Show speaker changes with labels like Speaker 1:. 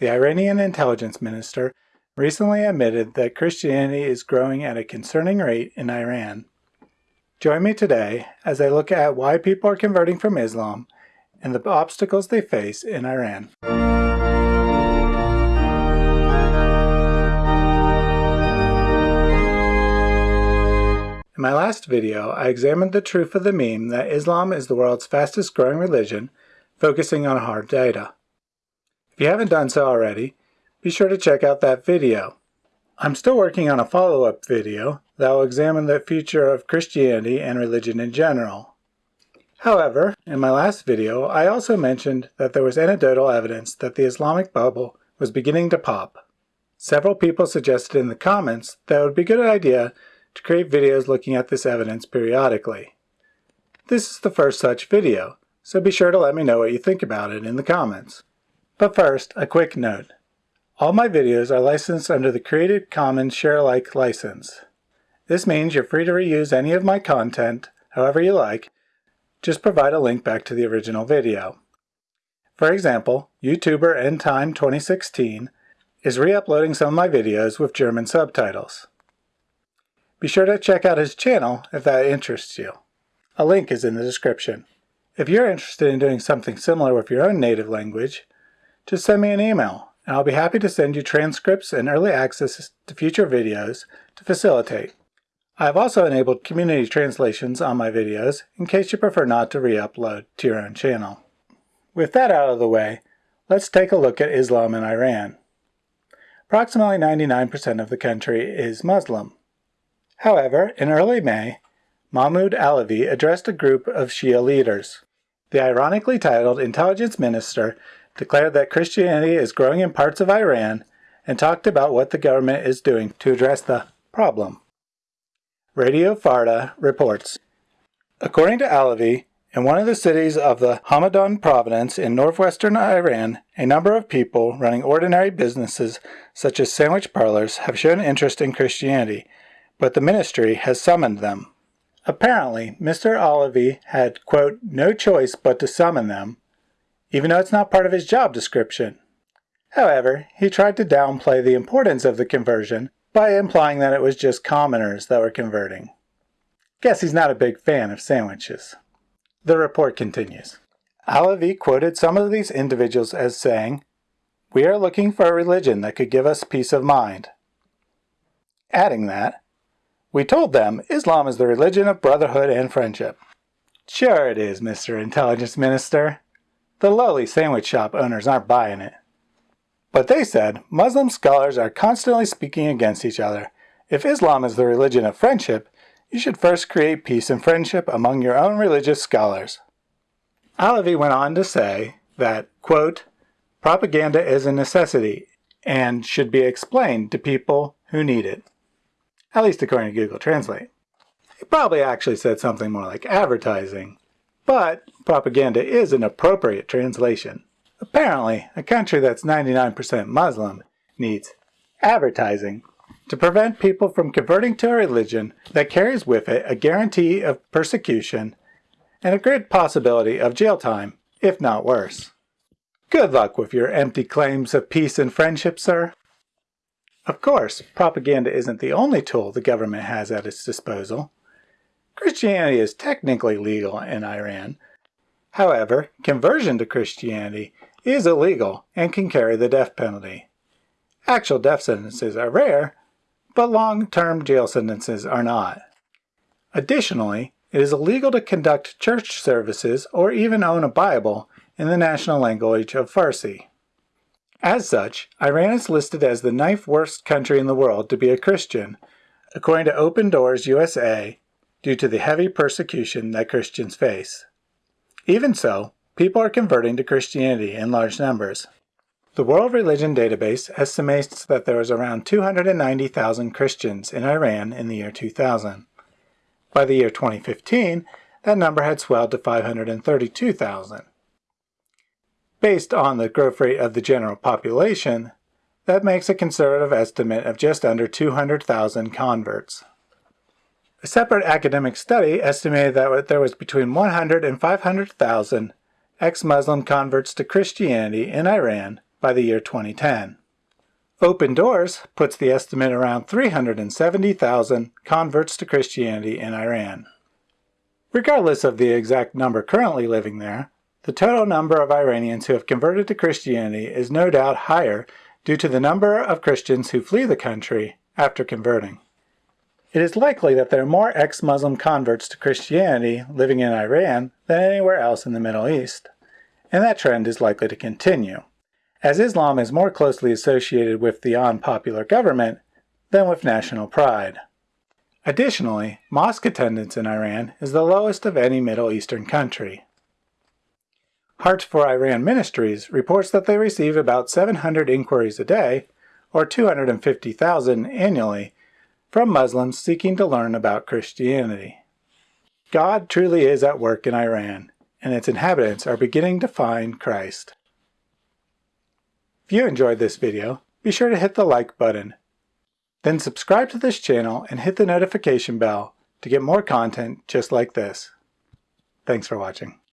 Speaker 1: the Iranian intelligence minister, recently admitted that Christianity is growing at a concerning rate in Iran. Join me today as I look at why people are converting from Islam and the obstacles they face in Iran. In my last video, I examined the truth of the meme that Islam is the world's fastest growing religion, focusing on hard data. If you haven't done so already, be sure to check out that video. I'm still working on a follow-up video that will examine the future of Christianity and religion in general. However, in my last video, I also mentioned that there was anecdotal evidence that the Islamic bubble was beginning to pop. Several people suggested in the comments that it would be a good idea to create videos looking at this evidence periodically. This is the first such video, so be sure to let me know what you think about it in the comments. But first, a quick note. All my videos are licensed under the Creative Commons Share-alike license. This means you're free to reuse any of my content however you like, just provide a link back to the original video. For example, YouTuber EndTime2016 is re-uploading some of my videos with German subtitles. Be sure to check out his channel if that interests you. A link is in the description. If you're interested in doing something similar with your own native language, just send me an email and I'll be happy to send you transcripts and early access to future videos to facilitate. I have also enabled community translations on my videos in case you prefer not to re-upload to your own channel. With that out of the way, let's take a look at Islam in Iran. Approximately 99% of the country is Muslim. However, in early May, Mahmoud Alavi addressed a group of Shia leaders. The ironically titled intelligence minister declared that Christianity is growing in parts of Iran and talked about what the government is doing to address the problem. Radio Farda reports, According to Alavi, in one of the cities of the Hamadan province in northwestern Iran, a number of people running ordinary businesses such as sandwich parlors have shown interest in Christianity but the ministry has summoned them. Apparently, Mr. Alavi had, quote, no choice but to summon them, even though it's not part of his job description. However, he tried to downplay the importance of the conversion by implying that it was just commoners that were converting. Guess he's not a big fan of sandwiches. The report continues. Alavi quoted some of these individuals as saying, We are looking for a religion that could give us peace of mind. Adding that, we told them Islam is the religion of brotherhood and friendship. Sure it is, Mr. Intelligence Minister. The lowly sandwich shop owners aren't buying it. But they said Muslim scholars are constantly speaking against each other. If Islam is the religion of friendship, you should first create peace and friendship among your own religious scholars. Alavi went on to say that, quote, propaganda is a necessity and should be explained to people who need it at least according to Google Translate. He probably actually said something more like advertising, but propaganda is an appropriate translation. Apparently, a country that's 99% Muslim needs advertising to prevent people from converting to a religion that carries with it a guarantee of persecution and a great possibility of jail time, if not worse. Good luck with your empty claims of peace and friendship, sir. Of course, propaganda isn't the only tool the government has at its disposal. Christianity is technically legal in Iran. However, conversion to Christianity is illegal and can carry the death penalty. Actual death sentences are rare, but long-term jail sentences are not. Additionally, it is illegal to conduct church services or even own a Bible in the national language of Farsi. As such, Iran is listed as the ninth worst country in the world to be a Christian, according to Open Doors USA, due to the heavy persecution that Christians face. Even so, people are converting to Christianity in large numbers. The World Religion Database estimates that there was around 290,000 Christians in Iran in the year 2000. By the year 2015, that number had swelled to 532,000. Based on the growth rate of the general population, that makes a conservative estimate of just under 200,000 converts. A separate academic study estimated that there was between 100 and 500,000 ex-Muslim converts to Christianity in Iran by the year 2010. Open Doors puts the estimate around 370,000 converts to Christianity in Iran. Regardless of the exact number currently living there, the total number of Iranians who have converted to Christianity is no doubt higher due to the number of Christians who flee the country after converting. It is likely that there are more ex-Muslim converts to Christianity living in Iran than anywhere else in the Middle East, and that trend is likely to continue, as Islam is more closely associated with the unpopular government than with national pride. Additionally, mosque attendance in Iran is the lowest of any Middle Eastern country. Hearts for Iran Ministries reports that they receive about 700 inquiries a day, or 250,000 annually, from Muslims seeking to learn about Christianity. God truly is at work in Iran, and its inhabitants are beginning to find Christ. If you enjoyed this video, be sure to hit the like button. Then subscribe to this channel and hit the notification bell to get more content just like this. Thanks for watching.